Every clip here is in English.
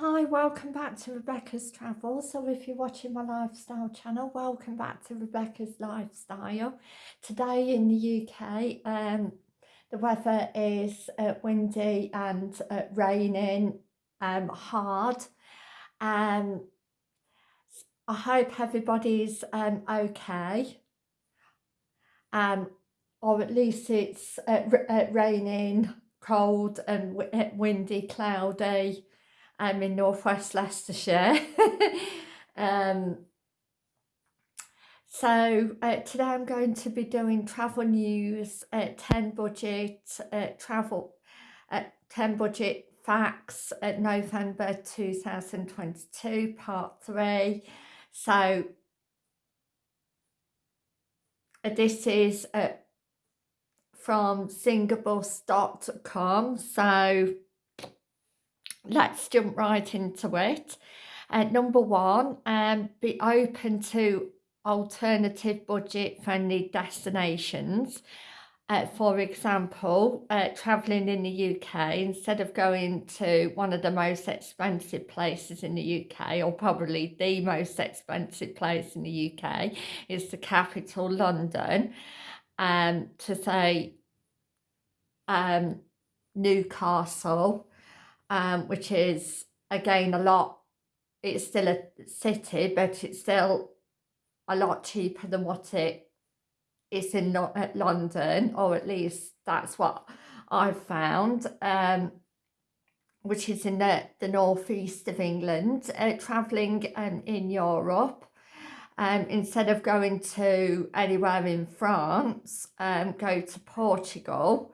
Hi, welcome back to Rebecca's Travel. So if you're watching my lifestyle channel, welcome back to Rebecca's Lifestyle. Today in the UK, um, the weather is uh, windy and uh, raining um, hard. Um, I hope everybody's um, okay. Um, or at least it's uh, uh raining, cold and uh, windy, cloudy I'm in northwest Leicestershire. um, so uh, today I'm going to be doing travel news, uh, 10 budget uh, travel, uh, 10 budget facts at November 2022 part 3. So uh, this is uh, from singabus.com. So let's jump right into it. Uh, number one, um, be open to alternative budget friendly destinations. Uh, for example, uh, travelling in the UK, instead of going to one of the most expensive places in the UK, or probably the most expensive place in the UK, is the capital, London, um, to say um, Newcastle, um, which is again a lot, it's still a city, but it's still a lot cheaper than what it is in London, or at least that's what I've found, um, which is in the, the northeast of England, uh, travelling um, in Europe. Um, instead of going to anywhere in France, um, go to Portugal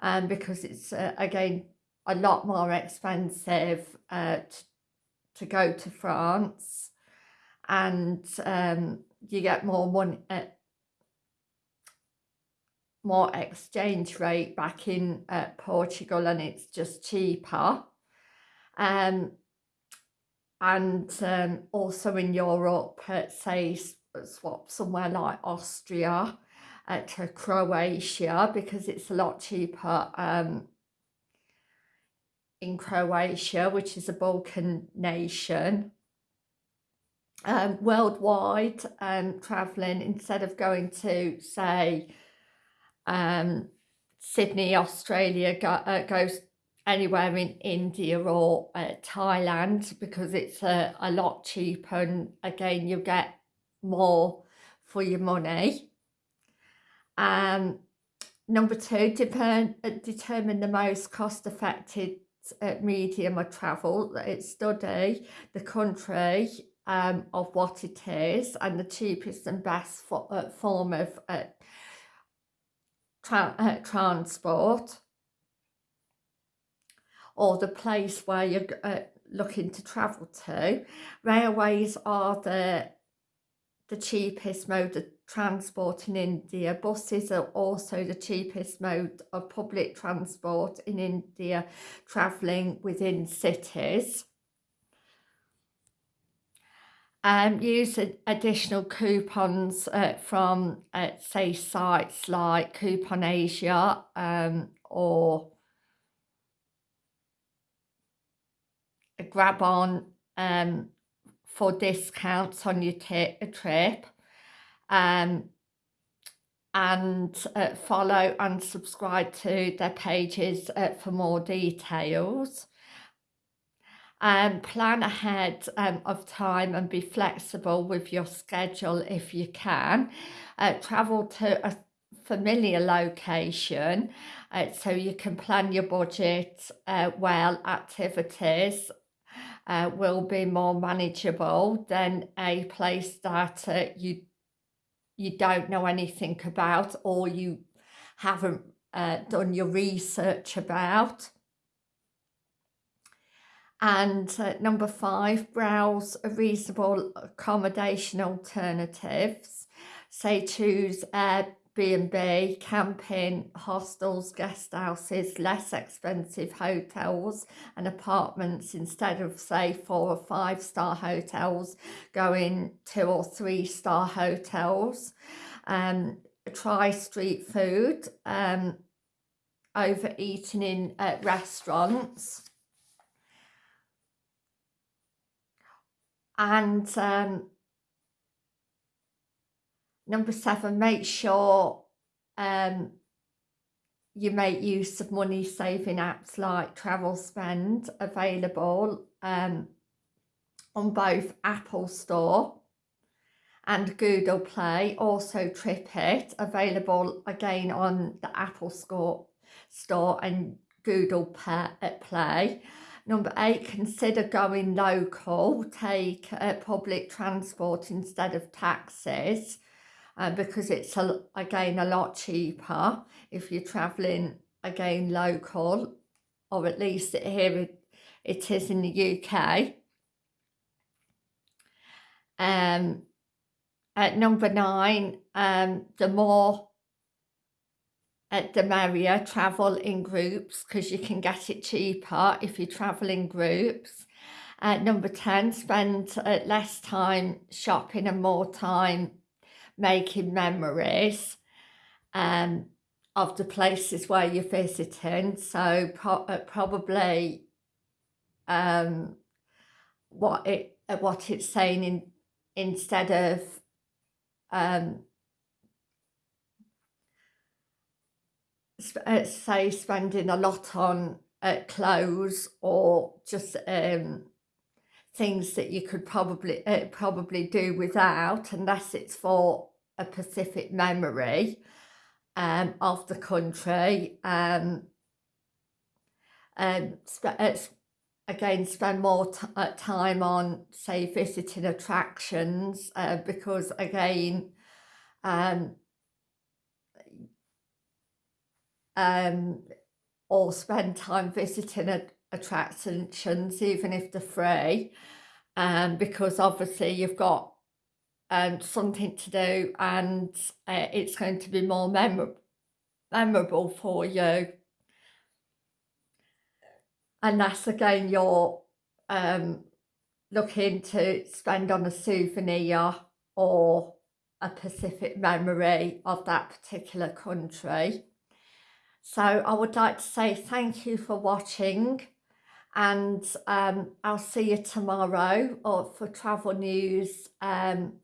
um, because it's, uh, again, a lot more expensive uh, to go to France and um, you get more money, uh, more exchange rate back in uh, Portugal and it's just cheaper. Um, and um, also in Europe, uh, say swap somewhere like Austria uh, to Croatia because it's a lot cheaper um, in Croatia, which is a Balkan nation. Um, worldwide um, travelling, instead of going to, say, um, Sydney, Australia, go, uh, goes anywhere in India or uh, Thailand because it's a, a lot cheaper and again you get more for your money. Um, number two, determine, determine the most cost effective uh, medium of travel, it's study the country um, of what it is and the cheapest and best for, uh, form of uh, tra uh, transport or the place where you're uh, looking to travel to. Railways are the the cheapest mode of transport in India. Buses are also the cheapest mode of public transport in India, travelling within cities. Um, use additional coupons uh, from, uh, say, sites like Coupon Asia um, or GrabOn um, for discounts on your trip um, and uh, follow and subscribe to their pages uh, for more details. Um, plan ahead um, of time and be flexible with your schedule if you can. Uh, travel to a familiar location uh, so you can plan your budget uh, well activities uh, will be more manageable than a place that uh, you you don't know anything about or you haven't uh, done your research about. And uh, number five, browse a reasonable accommodation alternatives. Say choose B&B, camping, hostels, guest houses, less expensive hotels and apartments instead of say four or five star hotels going two or three star hotels. Um, try street food, um, overeating in uh, restaurants. and um, number seven make sure um, you make use of money saving apps like TravelSpend available um, on both Apple Store and Google Play, also TripIt, available again on the Apple Store, store and Google Play. Number eight, consider going local, take uh, public transport instead of taxis uh, because it's a, again a lot cheaper if you're travelling again local or at least here it, it is in the UK. Um, at number nine, um, the more at the merrier travel in groups because you can get it cheaper if you travel in groups. At number 10, spend uh, less time shopping and more time making memories um, of the places where you're visiting. So pro uh, probably um, what it uh, what it's saying in instead of um, uh, say spending a lot on uh, clothes or just um, things that you could probably uh, probably do without unless it's for a specific memory um, of the country um, um, uh, again spend more uh, time on say visiting attractions uh, because again um, um, or spend time visiting a, attractions even if they're free um, because obviously you've got um, something to do and uh, it's going to be more memor memorable for you and that's again you're um, looking to spend on a souvenir or a specific memory of that particular country. So I would like to say thank you for watching and um, I'll see you tomorrow or for travel news um,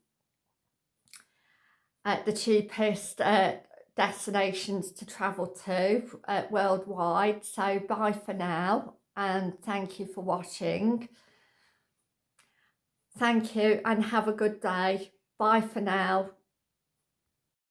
at the cheapest uh, destinations to travel to uh, worldwide. So bye for now and thank you for watching. Thank you and have a good day. Bye for now.